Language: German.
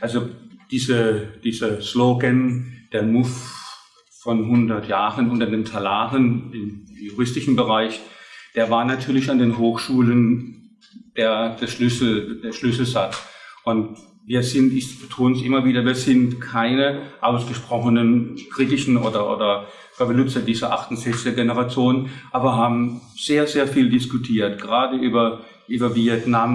Also diese, dieser Slogan, der MOVE von 100 Jahren unter den Talaren im juristischen Bereich, der war natürlich an den Hochschulen der, der, Schlüssel, der Schlüsselsatz. Und wir sind, ich betone es immer wieder, wir sind keine ausgesprochenen kritischen oder, oder Revoluzzer dieser 68er Generation, aber haben sehr, sehr viel diskutiert, gerade über, über Vietnam,